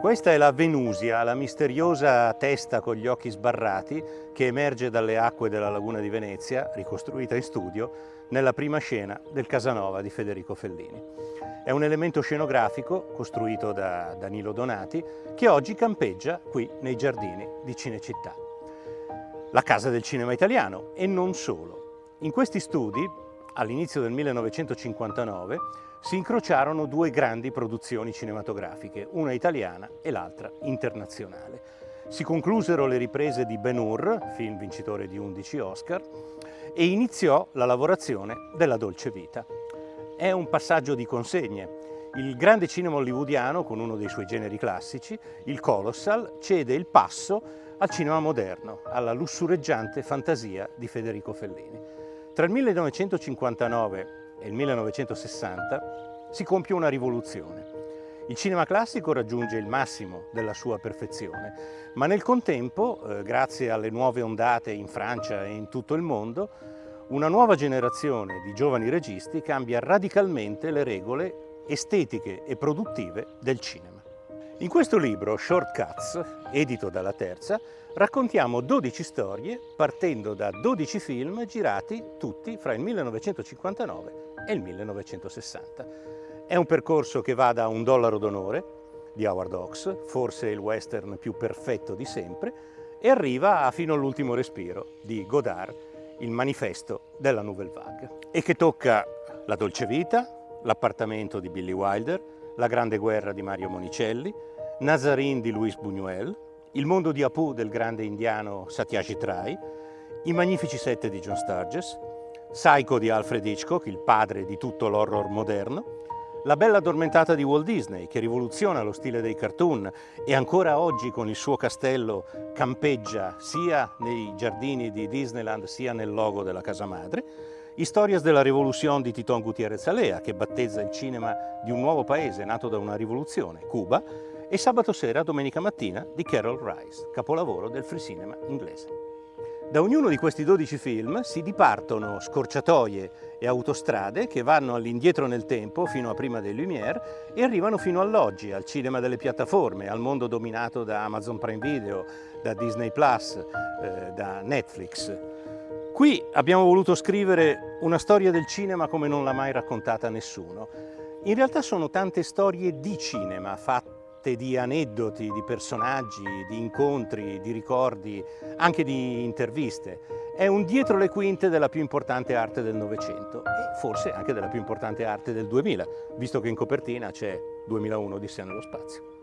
Questa è la Venusia, la misteriosa testa con gli occhi sbarrati che emerge dalle acque della laguna di Venezia, ricostruita in studio, nella prima scena del Casanova di Federico Fellini. È un elemento scenografico costruito da Danilo Donati che oggi campeggia qui nei giardini di Cinecittà. La casa del cinema italiano e non solo. In questi studi, all'inizio del 1959, si incrociarono due grandi produzioni cinematografiche, una italiana e l'altra internazionale. Si conclusero le riprese di Ben Hur, film vincitore di 11 Oscar, e iniziò la lavorazione della Dolce Vita. È un passaggio di consegne. Il grande cinema hollywoodiano, con uno dei suoi generi classici, il Colossal, cede il passo al cinema moderno, alla lussureggiante fantasia di Federico Fellini. Tra il 1959 e il 1960 si compie una rivoluzione. Il cinema classico raggiunge il massimo della sua perfezione, ma nel contempo, eh, grazie alle nuove ondate in Francia e in tutto il mondo, una nuova generazione di giovani registi cambia radicalmente le regole estetiche e produttive del cinema. In questo libro, Shortcuts, edito dalla Terza, raccontiamo 12 storie partendo da 12 film girati tutti fra il 1959 e il 1960. È un percorso che va da Un dollaro d'onore di Howard Hawks, forse il western più perfetto di sempre, e arriva fino all'ultimo respiro di Godard, il manifesto della Nouvelle Vague, e che tocca la dolce vita, l'appartamento di Billy Wilder, la grande guerra di Mario Monicelli, Nazarene di Luis Buñuel, il mondo di Apu del grande indiano Satyajit Ray, i magnifici sette di John Sturges, Psycho di Alfred Hitchcock, il padre di tutto l'horror moderno, La bella addormentata di Walt Disney, che rivoluziona lo stile dei cartoon e ancora oggi con il suo castello campeggia sia nei giardini di Disneyland sia nel logo della casa madre, Historias della Rivoluzione di Titon Gutierrez Alea, che battezza il cinema di un nuovo paese nato da una rivoluzione, Cuba, e Sabato sera, domenica mattina, di Carol Rice, capolavoro del free cinema inglese. Da ognuno di questi 12 film si dipartono scorciatoie e autostrade che vanno all'indietro nel tempo fino a prima dei Lumière e arrivano fino all'oggi, al cinema delle piattaforme, al mondo dominato da Amazon Prime Video, da Disney Plus, eh, da Netflix. Qui abbiamo voluto scrivere una storia del cinema come non l'ha mai raccontata nessuno. In realtà sono tante storie di cinema fatte di aneddoti, di personaggi, di incontri, di ricordi, anche di interviste. È un dietro le quinte della più importante arte del Novecento e forse anche della più importante arte del 2000, visto che in copertina c'è 2001 Odissea nello spazio.